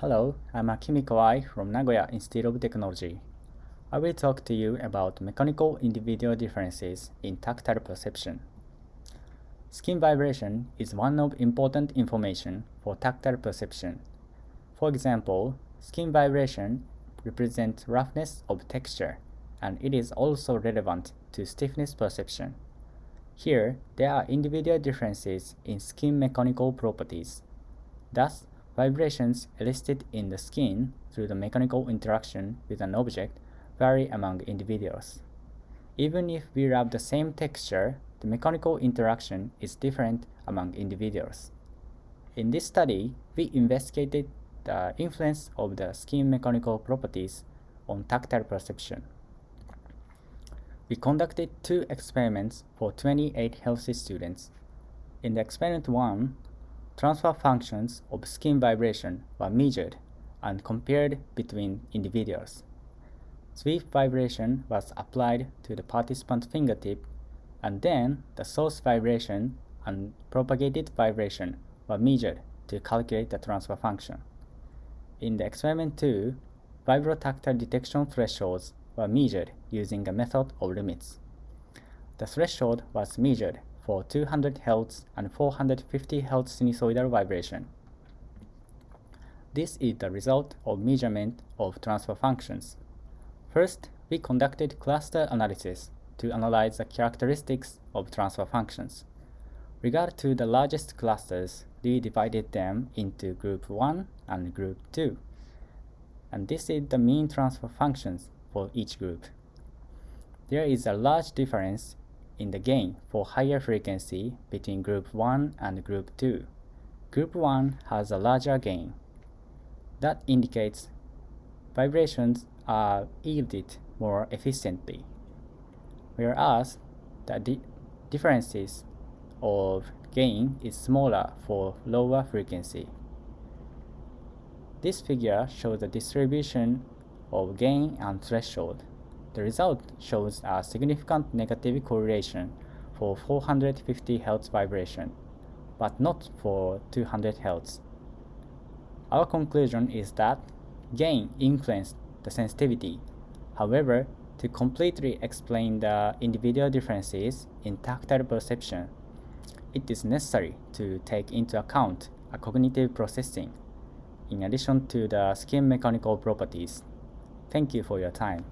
Hello, I'm Akimi Kawai from Nagoya Institute of Technology. I will talk to you about mechanical individual differences in tactile perception. Skin vibration is one of important information for tactile perception. For example, skin vibration represents roughness of texture, and it is also relevant to stiffness perception. Here, there are individual differences in skin mechanical properties. Thus, Vibrations elicited in the skin through the mechanical interaction with an object vary among individuals. Even if we rub the same texture, the mechanical interaction is different among individuals. In this study, we investigated the influence of the skin mechanical properties on tactile perception. We conducted two experiments for 28 healthy students. In the experiment 1, Transfer functions of skin vibration were measured and compared between individuals. Sweep vibration was applied to the participant fingertip, and then the source vibration and propagated vibration were measured to calculate the transfer function. In the experiment 2, vibrotactile detection thresholds were measured using a method of limits. The threshold was measured for 200 Hz and 450 Hz sinusoidal vibration. This is the result of measurement of transfer functions. First, we conducted cluster analysis to analyze the characteristics of transfer functions. Regard to the largest clusters, we divided them into group 1 and group 2. And this is the mean transfer functions for each group. There is a large difference in the gain for higher frequency between group 1 and group 2. Group 1 has a larger gain. That indicates vibrations are yielded more efficiently, whereas the di differences of gain is smaller for lower frequency. This figure shows the distribution of gain and threshold. The result shows a significant negative correlation for 450 Hz vibration, but not for 200 Hz. Our conclusion is that gain influenced the sensitivity. However, to completely explain the individual differences in tactile perception, it is necessary to take into account a cognitive processing, in addition to the skin mechanical properties. Thank you for your time.